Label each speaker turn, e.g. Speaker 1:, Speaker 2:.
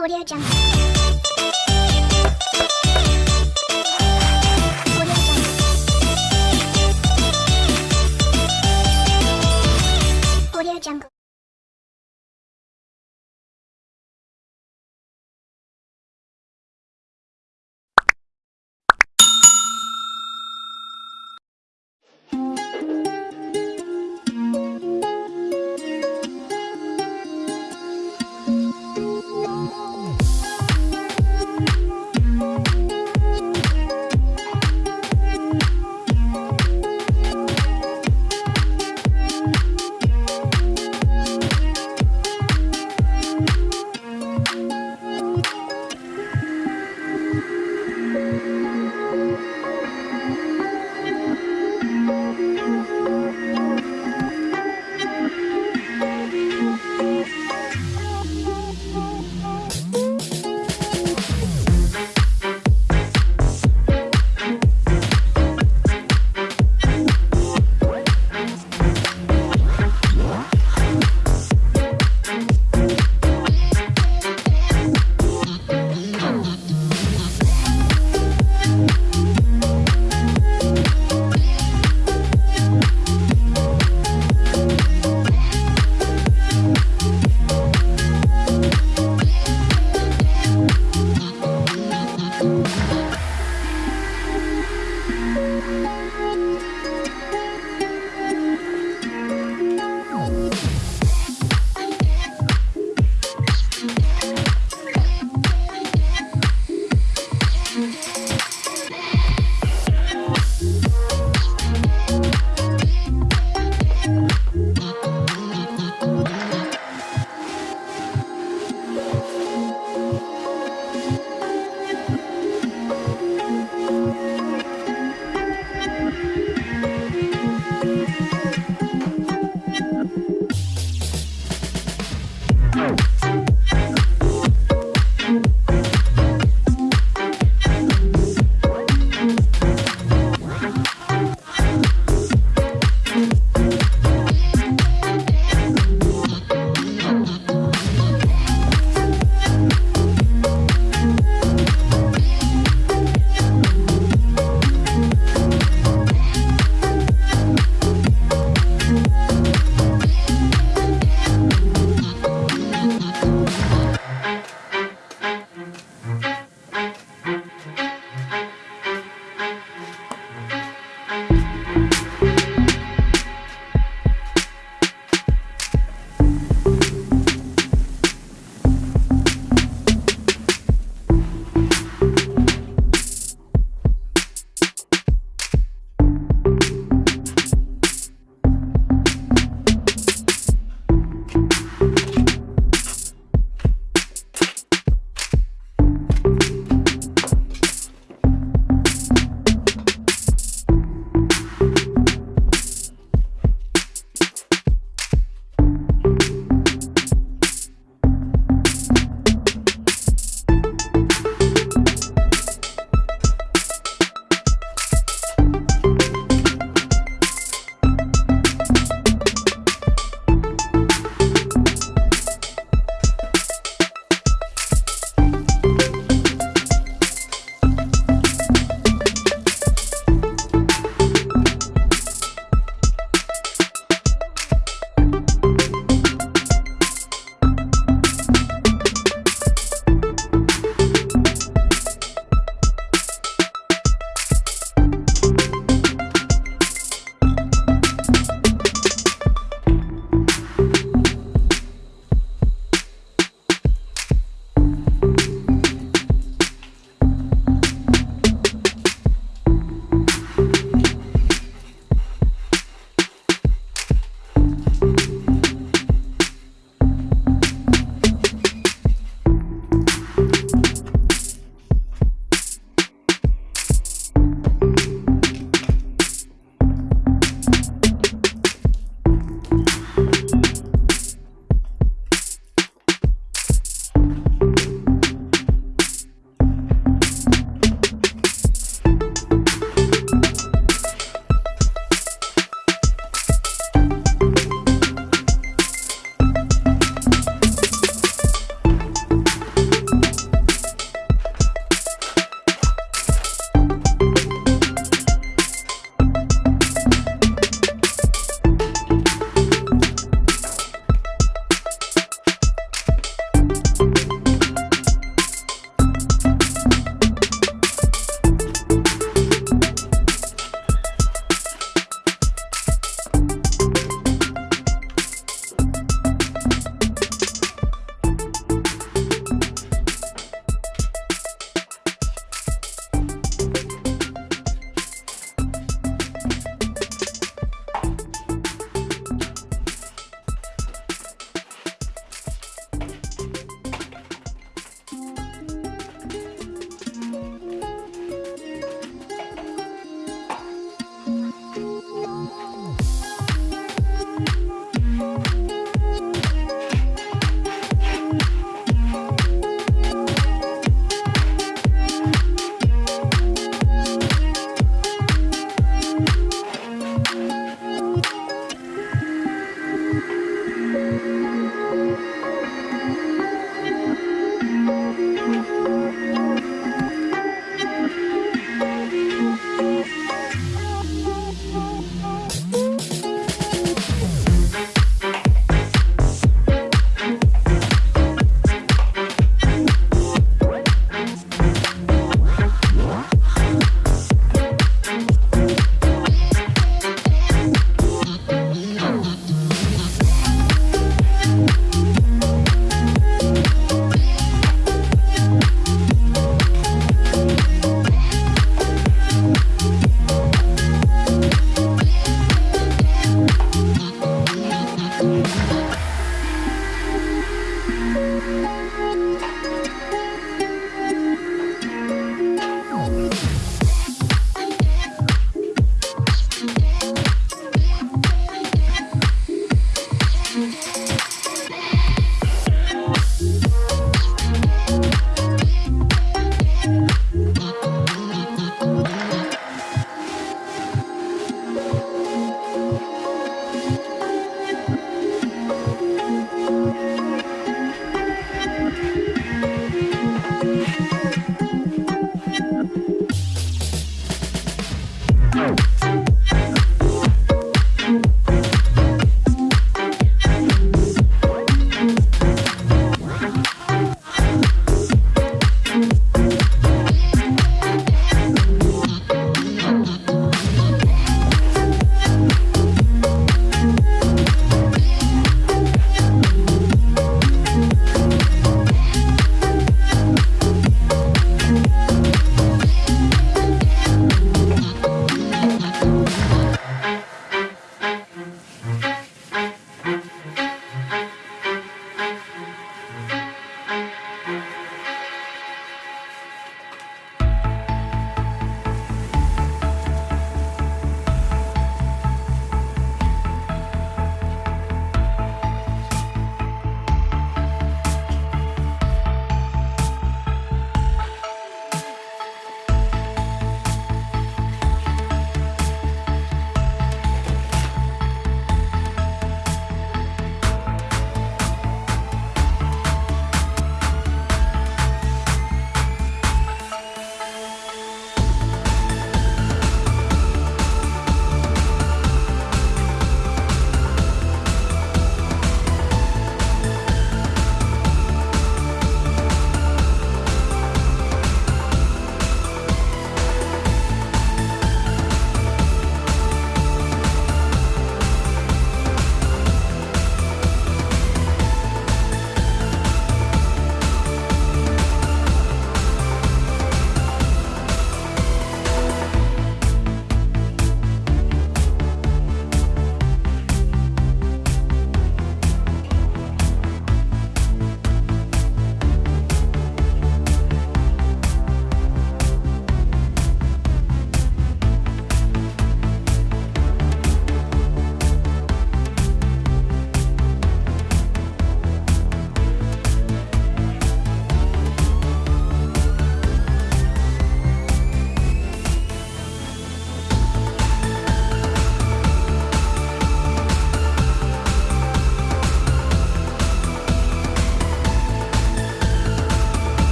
Speaker 1: Audio Jungle.